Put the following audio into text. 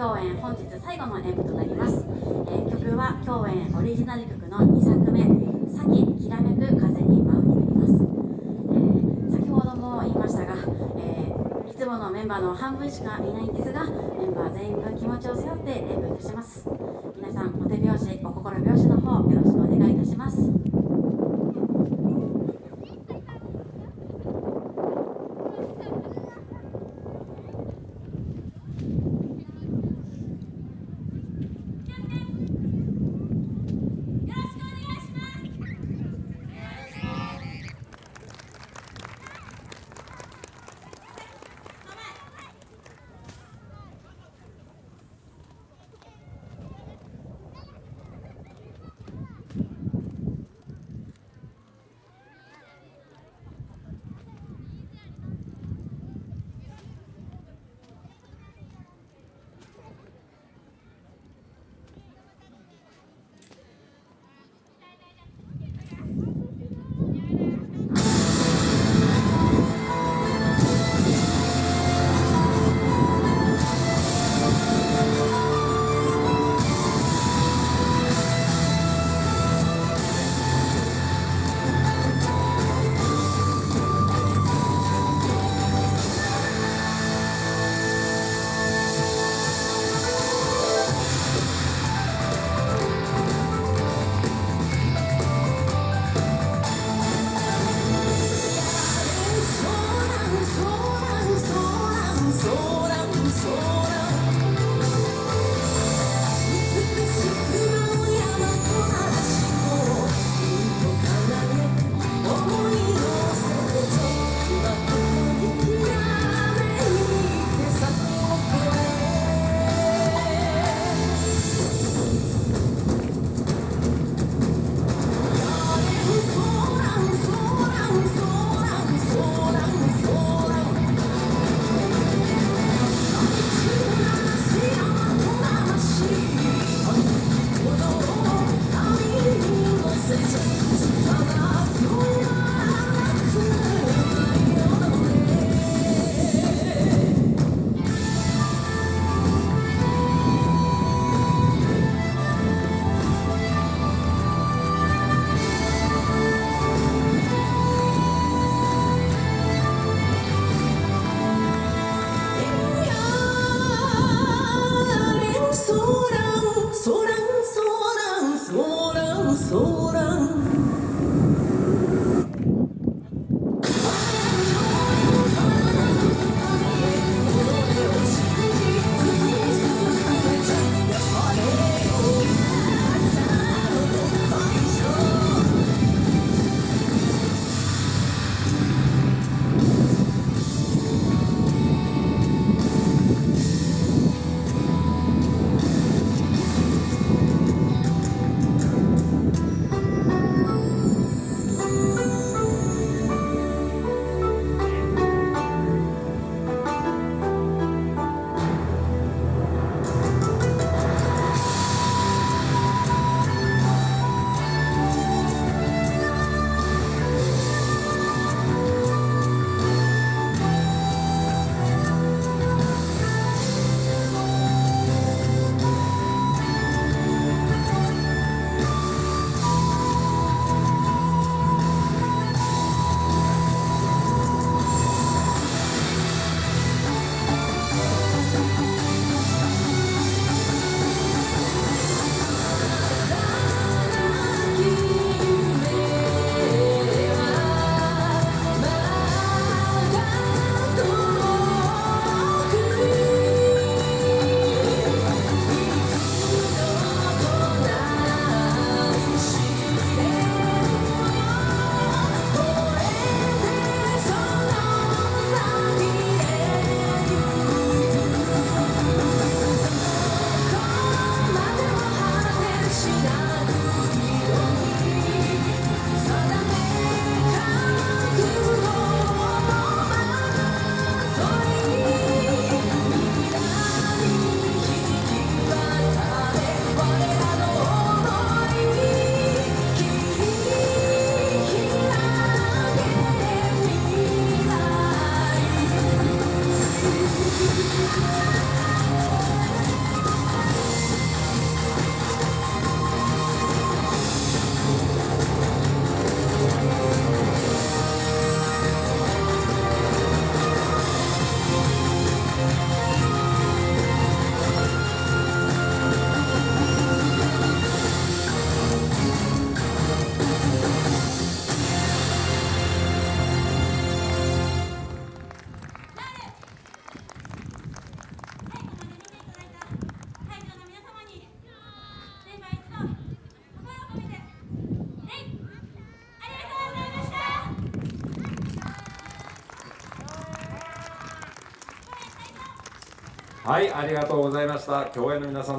共演本日最後の演舞となります、えー曲は共演オリジナル曲の2作目「さききらめく風に舞う」になります、えー先ほども言いましたが、えーいつものメンバーの半分しかいないんですがメンバー全員分気持ちを背負って演舞いたします。皆さんお手拍子お心拍子の方よろしくお願いいたします。Oh. はいありがとうございました。共演の皆さん